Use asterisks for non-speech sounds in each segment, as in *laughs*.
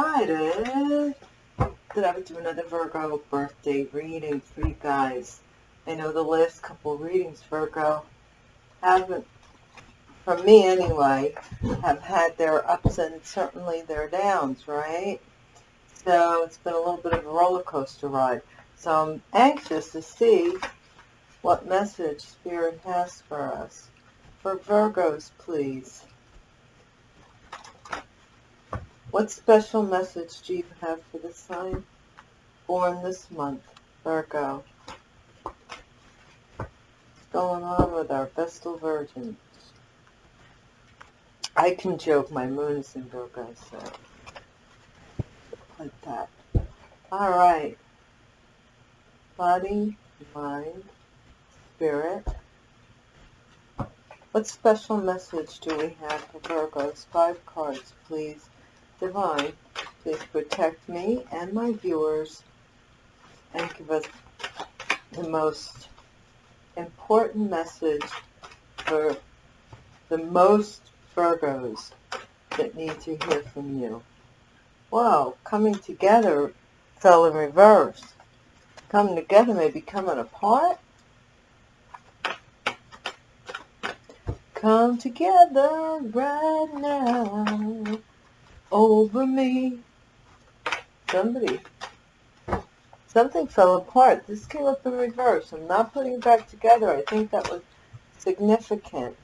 decided that I would do another Virgo birthday reading for you guys. I know the last couple readings, Virgo, haven't, for me anyway, have had their ups and certainly their downs, right? So it's been a little bit of a roller coaster ride. So I'm anxious to see what message Spirit has for us. For Virgos, please. What special message do you have for the sign born this month, Virgo? What's going on with our Vestal Virgins? I can joke my moon is in Virgo, so like that. All right. Body, mind, spirit. What special message do we have for Virgos? Five cards, please. Divine, please protect me and my viewers and give us the most important message for the most Virgos that need to hear from you. Wow, coming together fell in reverse. Coming together may be coming apart. Come together right now over me. Somebody. Something fell apart. This came up in reverse. I'm not putting it back together. I think that was significant.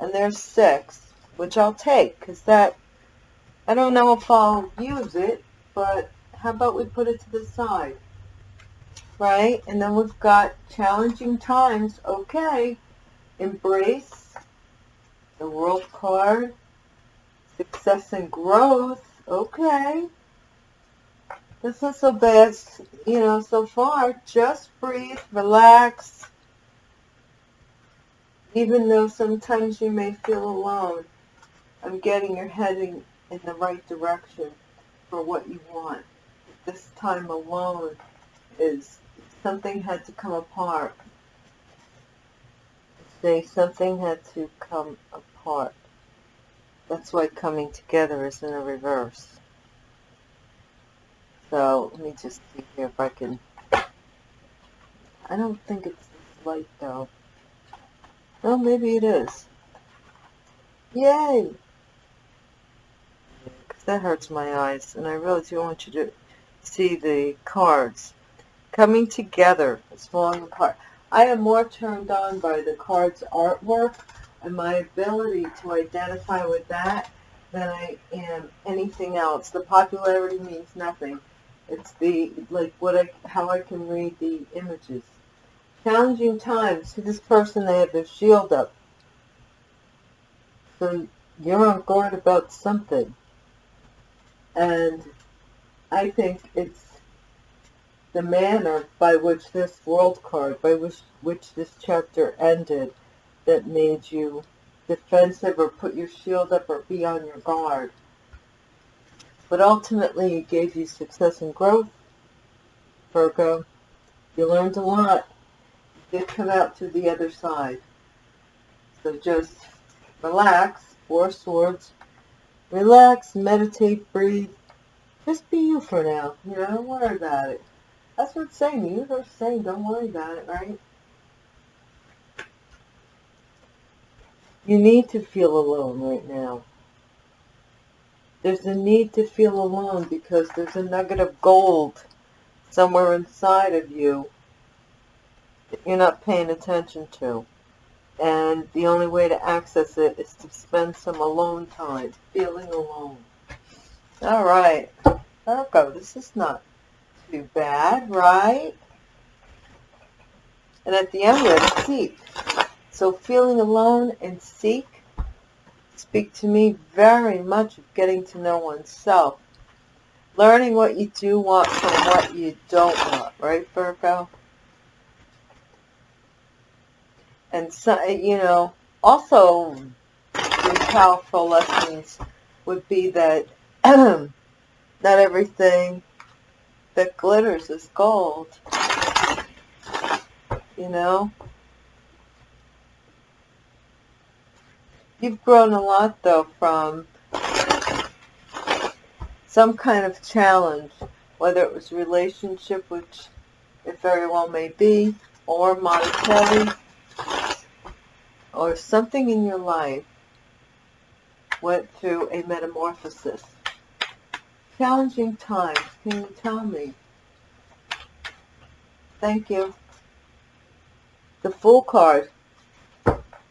And there's six, which I'll take, because that, I don't know if I'll use it, but how about we put it to the side? Right? And then we've got challenging times. Okay. Embrace the world card, success and growth, okay. This isn't so bad, you know, so far. Just breathe, relax. Even though sometimes you may feel alone, I'm getting you're heading in the right direction for what you want. This time alone is something had to come apart. Say something had to come apart. That's why coming together is in a reverse. So let me just see here if I can. I don't think it's light though. No, maybe it is. Yay! Because that hurts my eyes, and I really do want you to see the cards. Coming together is falling apart. I am more turned on by the card's artwork and my ability to identify with that than I am anything else. The popularity means nothing. It's the, like, what I, how I can read the images. Challenging times. See this person, they have their shield up. So you're on guard about something. And I think it's the manner by which this world card, by which, which this chapter ended, that made you defensive or put your shield up or be on your guard. But ultimately, it gave you success and growth, Virgo. You learned a lot. You did come out to the other side. So just relax, Four Swords. Relax, meditate, breathe. Just be you for now. You know, don't worry about it. That's what it's saying. The universe is saying don't worry about it, right? You need to feel alone right now. There's a need to feel alone because there's a nugget of gold somewhere inside of you that you're not paying attention to. And the only way to access it is to spend some alone time, feeling alone. All right. Virgo, this is not too bad, right? And at the end, let's seek. So feeling alone and seek speak to me very much of getting to know oneself. Learning what you do want from what you don't want, right, Virgo? And, so, you know, also powerful lessons would be that *clears throat* not everything that glitters is gold. You know? You've grown a lot, though, from some kind of challenge, whether it was relationship, which it very well may be, or monetary, or something in your life went through a metamorphosis. Challenging times, can you tell me? Thank you. The Fool card.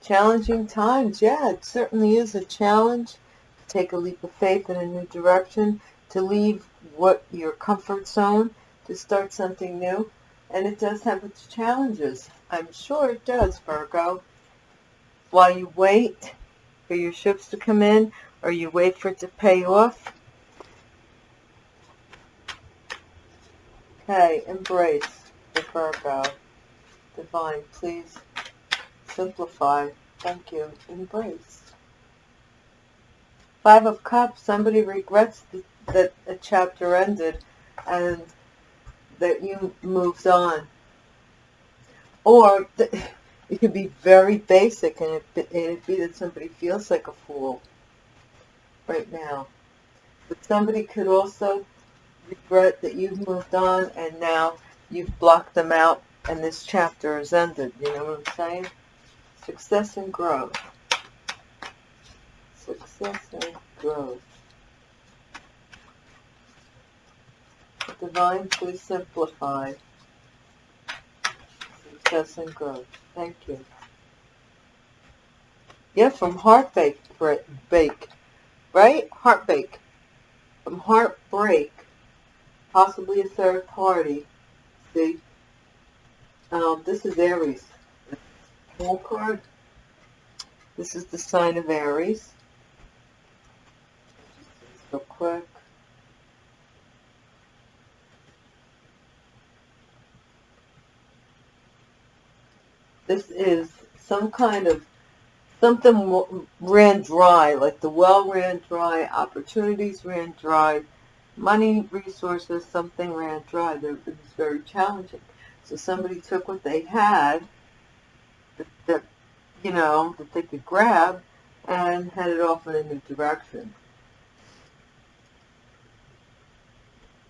Challenging times, yeah, it certainly is a challenge to take a leap of faith in a new direction, to leave what your comfort zone, to start something new. And it does have its challenges. I'm sure it does, Virgo. While you wait for your ships to come in, or you wait for it to pay off. Okay, embrace the Virgo. Divine, please simplify. Thank you. Embrace. Five of Cups, somebody regrets that a chapter ended and that you moved on. Or *laughs* it could be very basic and it, it'd be that somebody feels like a fool right now. But somebody could also regret that you've moved on and now you've blocked them out and this chapter is ended. You know what I'm saying? Success and growth. Success and growth. Divine, please simplify. Success and growth. Thank you. Yeah, from heartbreak, bake, right? Heartbreak. From heartbreak, possibly a third party. See? Um, this is Aries. Whole card. This is the sign of Aries. So quick. This is some kind of, something ran dry, like the well ran dry, opportunities ran dry, money, resources, something ran dry. It was very challenging. So somebody took what they had, that, you know, that they could grab, and headed off in a new direction.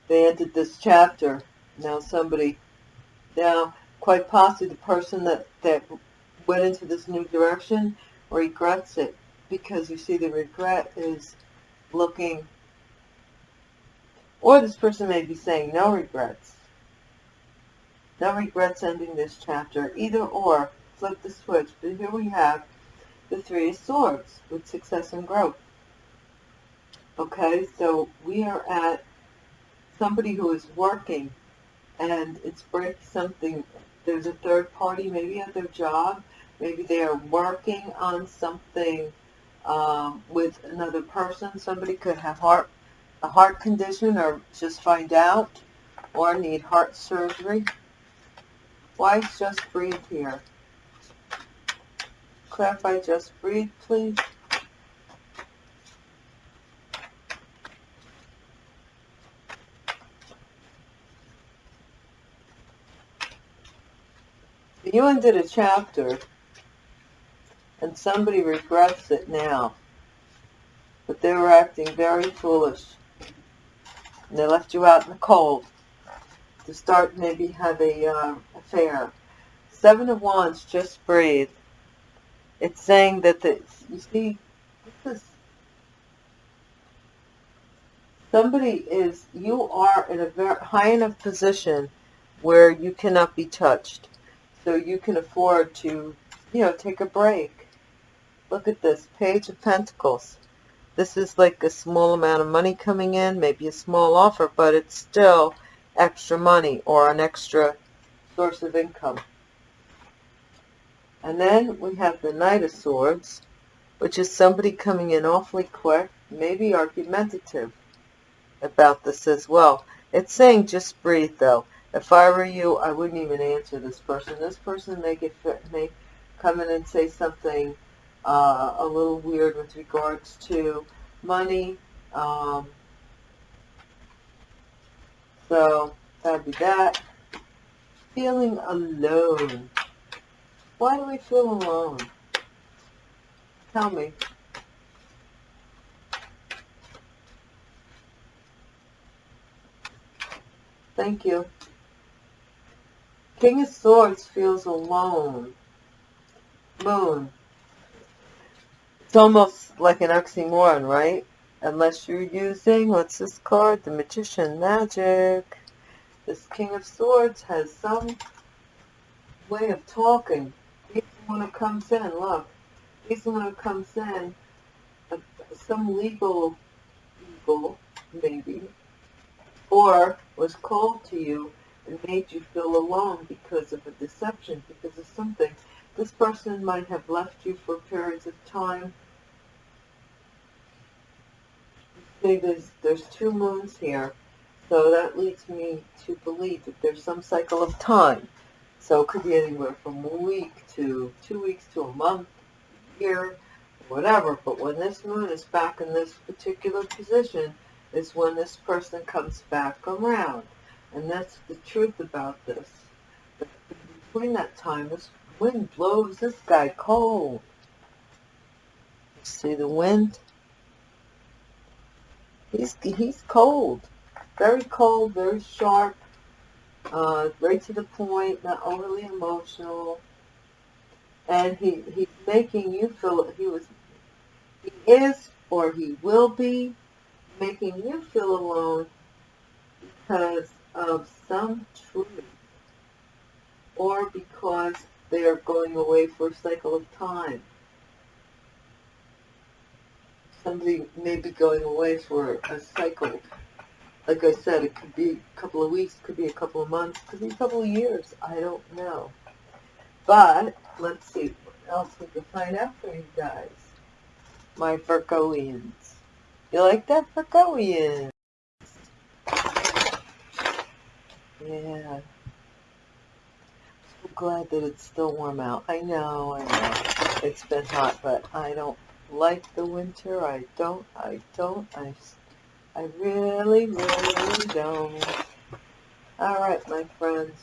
They ended this chapter. Now somebody, now quite possibly the person that, that went into this new direction regrets it because you see the regret is looking or this person may be saying no regrets no regrets ending this chapter either or flip the switch but here we have the three of swords with success and growth okay so we are at somebody who is working and it's break something there's a third party maybe at their job. Maybe they are working on something um, with another person. Somebody could have heart a heart condition or just find out or need heart surgery. Why just breathe here? Clarify just breathe, please. you ended a chapter and somebody regrets it now, but they were acting very foolish and they left you out in the cold to start maybe have a uh, affair. Seven of Wands, just breathe. It's saying that the, you see, this is, somebody is, you are in a very high enough position where you cannot be touched so you can afford to, you know, take a break. Look at this, Page of Pentacles. This is like a small amount of money coming in, maybe a small offer, but it's still extra money or an extra source of income. And then we have the Knight of Swords, which is somebody coming in awfully quick, maybe argumentative about this as well. It's saying just breathe, though. If I were you, I wouldn't even answer this person. This person may get may come in and say something uh, a little weird with regards to money. Um, so that'd be that. Feeling alone. Why do we feel alone? Tell me. Thank you. King of Swords feels alone. Moon. It's almost like an oxymoron, right? Unless you're using, what's this card? The Magician Magic. This King of Swords has some way of talking. One who comes in, look. He's the one who comes in. Uh, some legal evil, maybe. Or was called to you and made you feel alone because of a deception, because of something. This person might have left you for periods of time. See, there's, there's two moons here. So that leads me to believe that there's some cycle of time. So it could be anywhere from a week to two weeks to a month, year, whatever. But when this moon is back in this particular position is when this person comes back around. And that's the truth about this. But between that time, this wind blows this guy cold. See the wind? He's, he's cold very cold, very sharp, uh, right to the point, not overly emotional. And he, he's making you feel, he was, he is or he will be making you feel alone because of some truth or because they are going away for a cycle of time. Somebody may be going away for a cycle like I said, it could be a couple of weeks, could be a couple of months, could be a couple of years. I don't know. But let's see what else we can find out for you guys. My Virgoians. You like that Virgoians? Yeah. So glad that it's still warm out. I know, I know. It's been hot, but I don't like the winter. I don't, I don't, I I really, really don't. Alright, my friends.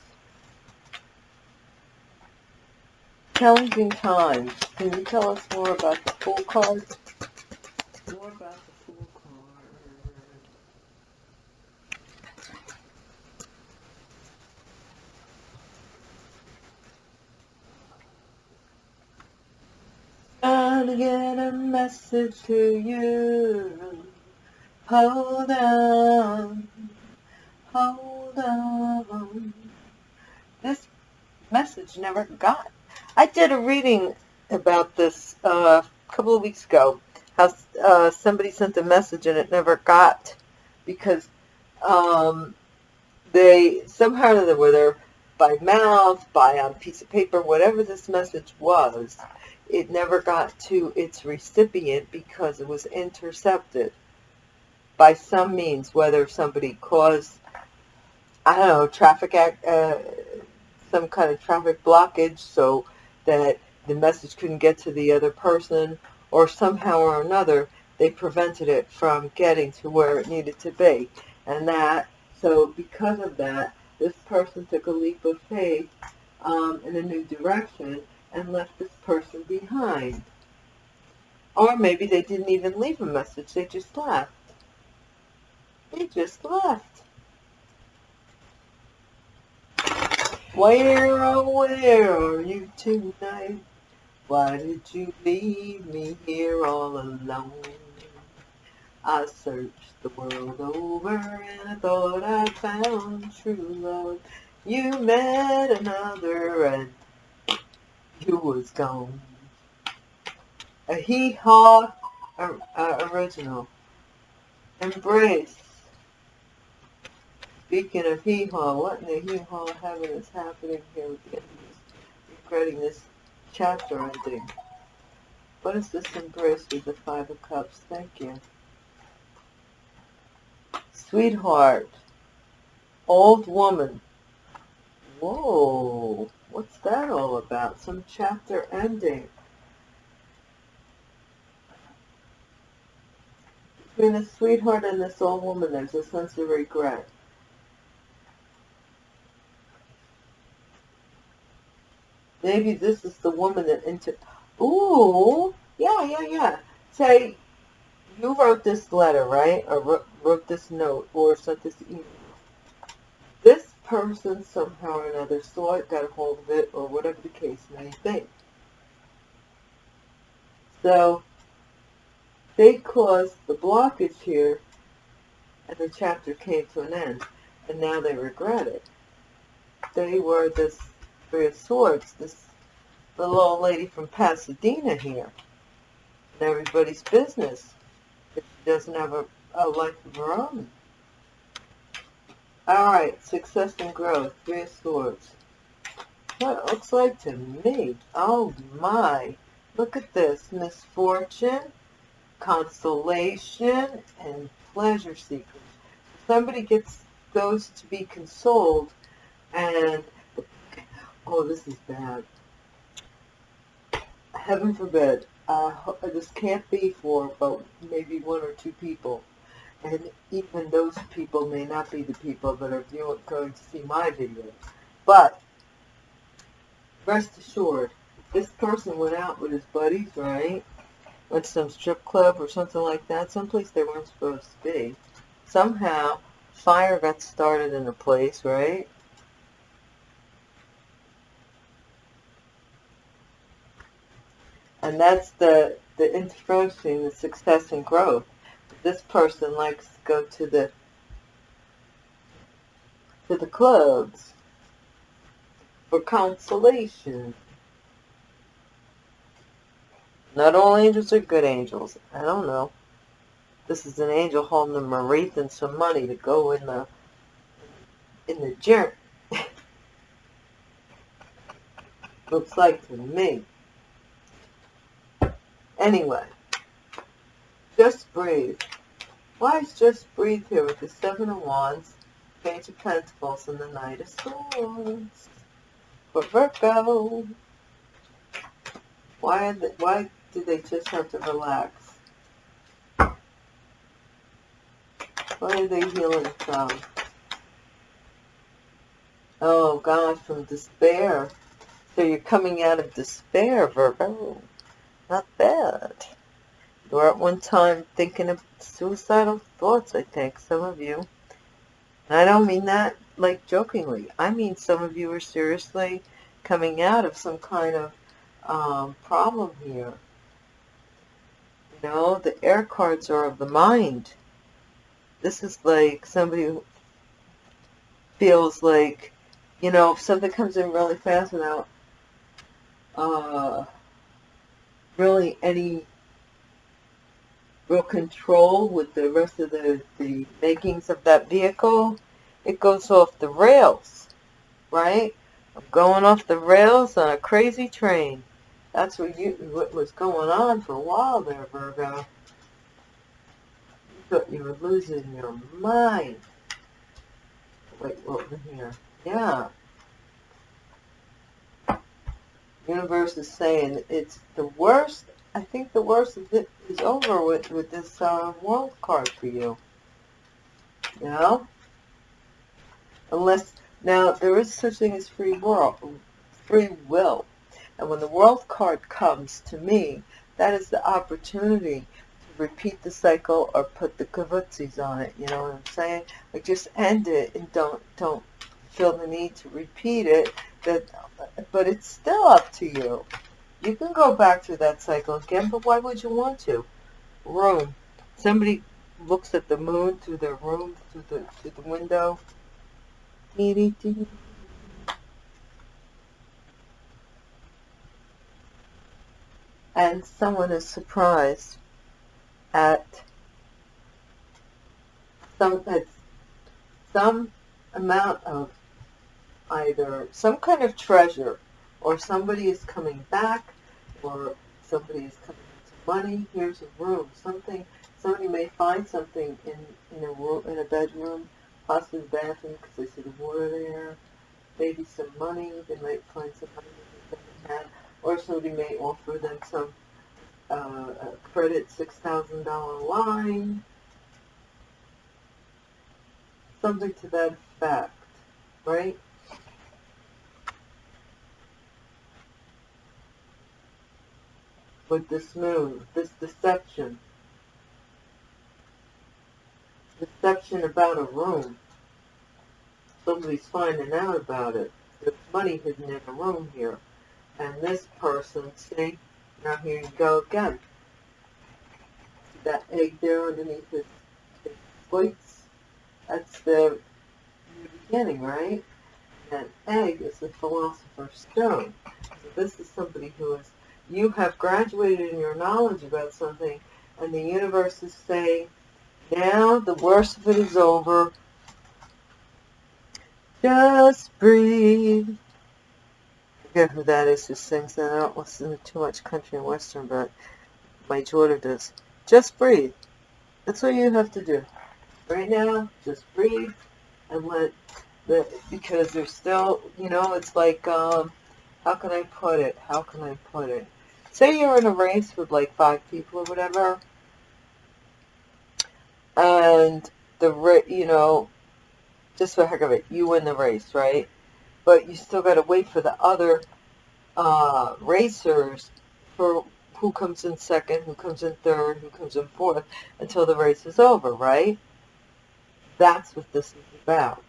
Challenging times. Can you tell us more about the Fool card? More about the Fool card. Gonna get a message to you. Hold on, hold on. This message never got. I did a reading about this uh, a couple of weeks ago. How uh, somebody sent a message and it never got because um, they somehow or other, whether by mouth, by on piece of paper, whatever this message was, it never got to its recipient because it was intercepted by some means, whether somebody caused, I don't know, traffic act, uh, some kind of traffic blockage so that the message couldn't get to the other person, or somehow or another they prevented it from getting to where it needed to be. And that, so because of that, this person took a leap of faith um, in a new direction and left this person behind. Or maybe they didn't even leave a message, they just left. They just left. Where, oh, where are you tonight? Why did you leave me here all alone? I searched the world over and I thought I found true love. You met another and you was gone. A hee-haw uh, original. Embrace. Speaking of hee-haw, what in the hee-haw heaven is happening here with the enemies regretting this chapter ending? What is this embrace with the Five of Cups? Thank you. Sweetheart. Old woman. Whoa. What's that all about? Some chapter ending. Between the sweetheart and this old woman, there's a sense of regret. Maybe this is the woman that into. Ooh, Yeah, yeah, yeah. Say, you wrote this letter, right? Or wrote, wrote this note or sent this email. This person somehow or another saw it, got a hold of it, or whatever the case may be. So, they caused the blockage here, and the chapter came to an end, and now they regret it. They were this Three of Swords, this little old lady from Pasadena here, in everybody's business, if she doesn't have a, a life of her own. Alright, success and growth, Three of Swords. What it looks like to me. Oh my. Look at this. Misfortune, consolation, and pleasure seekers. Somebody gets those to be consoled and oh this is bad. Heaven forbid. Uh, this can't be for about maybe one or two people and even those people may not be the people that are viewing, going to see my video. But rest assured, this person went out with his buddies, right? Went to some strip club or something like that, someplace they weren't supposed to be. Somehow, fire got started in the place, right? And that's the, the introduction, the success and growth this person likes to go to the to the clubs for consolation. Not all angels are good angels. I don't know. This is an angel holding a wreath and some money to go in the in the gym. *laughs* Looks like to me. Anyway, just breathe. Why is just breathe here with the Seven of Wands, Page of Pentacles, and the Knight of Swords? For Virgo. Why, they, why do they just have to relax? What are they healing from? Oh, God, from despair. So you're coming out of despair, Virgo. Not bad. You were at one time thinking of suicidal thoughts, I think, some of you. And I don't mean that like jokingly. I mean some of you are seriously coming out of some kind of um, problem here. You know, the air cards are of the mind. This is like somebody who feels like, you know, if something comes in really fast without uh, really any real control with the rest of the, the makings of that vehicle, it goes off the rails, right? I'm going off the rails on a crazy train. That's what, you, what was going on for a while there, Virgo. You thought you were losing your mind. Wait, was here? Yeah. Universe is saying it's the worst I think the worst is over with, with this uh, world card for you. You know? Unless, now, there is such thing as free will, free will. And when the world card comes to me, that is the opportunity to repeat the cycle or put the kavutsis on it. You know what I'm saying? Like just end it and don't don't feel the need to repeat it. That, but it's still up to you. You can go back through that cycle again, but why would you want to? Room. Somebody looks at the moon through their room, through the, through the window. And someone is surprised at some, at some amount of either some kind of treasure or somebody is coming back or somebody is coming into money. Here's a room. Something. Somebody may find something in in a room in a bedroom, possibly the bathroom because they see the water there. Maybe some money. They might find some money that they have, or somebody may offer them some uh, credit six thousand dollar line. Something to that effect, right? With this moon, this deception. Deception about a room. Somebody's finding out about it. There's money hidden in a room here. And this person, see, now here you go again. That egg there underneath his, his plates, that's the beginning, right? That egg is the philosopher's stone. So this is somebody who is, you have graduated in your knowledge about something, and the universe is saying, now the worst of it is over. Just breathe I forget who that is who sings that. I don't listen to too much country and western, but my daughter does. Just breathe. That's what you have to do. Right now, just breathe and let the, because there's still, you know, it's like, um, how can I put it? How can I put it? Say you're in a race with like five people or whatever, and the, you know, just for heck of it, you win the race, right? but you still got to wait for the other uh, racers for who comes in second, who comes in third, who comes in fourth, until the race is over, right? That's what this is about.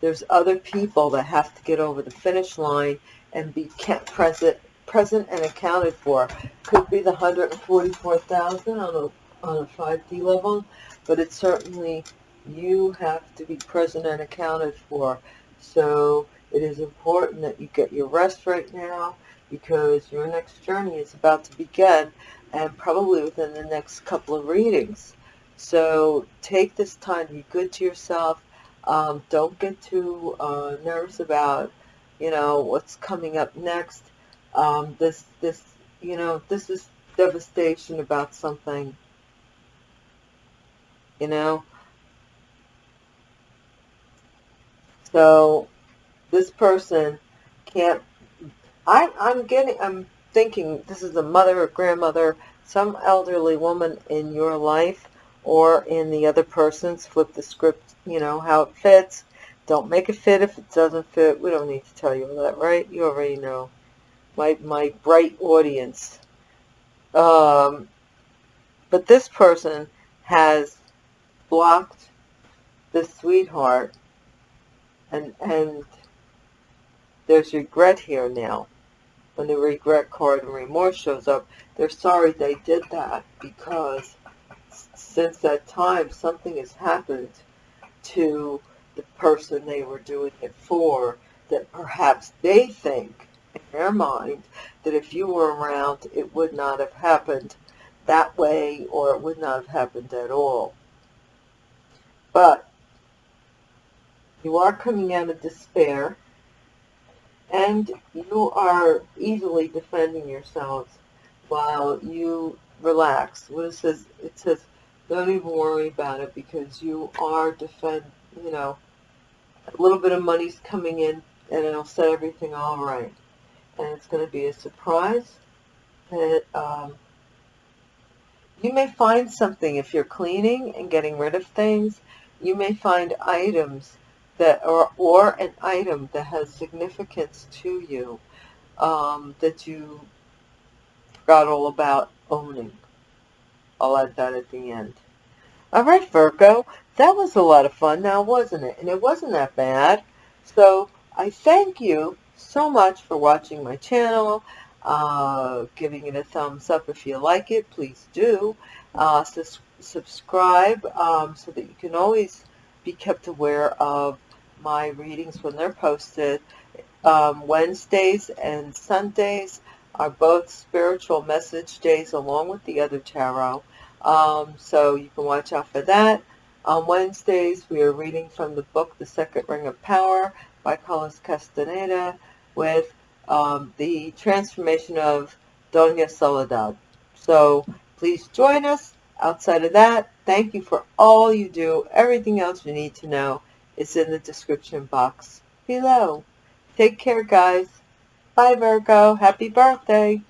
There's other people that have to get over the finish line and be present, present and accounted for. Could be the 144,000 on a on a 5D level, but it's certainly you have to be present and accounted for so it is important that you get your rest right now because your next journey is about to begin and probably within the next couple of readings. So take this time, be good to yourself. Um, don't get too uh, nervous about, you know, what's coming up next. Um, this, this, you know, this is devastation about something, you know. So this person can't, I, I'm getting, I'm thinking this is a mother or grandmother, some elderly woman in your life or in the other person's. Flip the script, you know, how it fits. Don't make it fit if it doesn't fit. We don't need to tell you all that, right? You already know. My, my bright audience. Um, but this person has blocked the sweetheart and and there's regret here now. When the regret card and remorse shows up, they're sorry they did that because since that time something has happened to the person they were doing it for that perhaps they think in their mind that if you were around it would not have happened that way or it would not have happened at all. But you are coming out of despair, and you are easily defending yourselves while you relax. What it says, it says, don't even worry about it because you are defend, you know, a little bit of money's coming in and it'll set everything all right. And it's going to be a surprise that um, you may find something if you're cleaning and getting rid of things. You may find items that or, or an item that has significance to you um, that you forgot all about owning. I'll add that at the end. All right, Virgo, that was a lot of fun now, wasn't it? And it wasn't that bad. So I thank you so much for watching my channel, uh, giving it a thumbs up if you like it. Please do. Uh, subscribe um, so that you can always be kept aware of my readings when they're posted. Um, Wednesdays and Sundays are both spiritual message days along with the other tarot. Um, so you can watch out for that. On Wednesdays, we are reading from the book The Second Ring of Power by Carlos Castaneda with um, the transformation of Doña Soledad. So please join us. Outside of that, thank you for all you do, everything else you need to know is in the description box below. Take care, guys. Bye, Virgo. Happy birthday.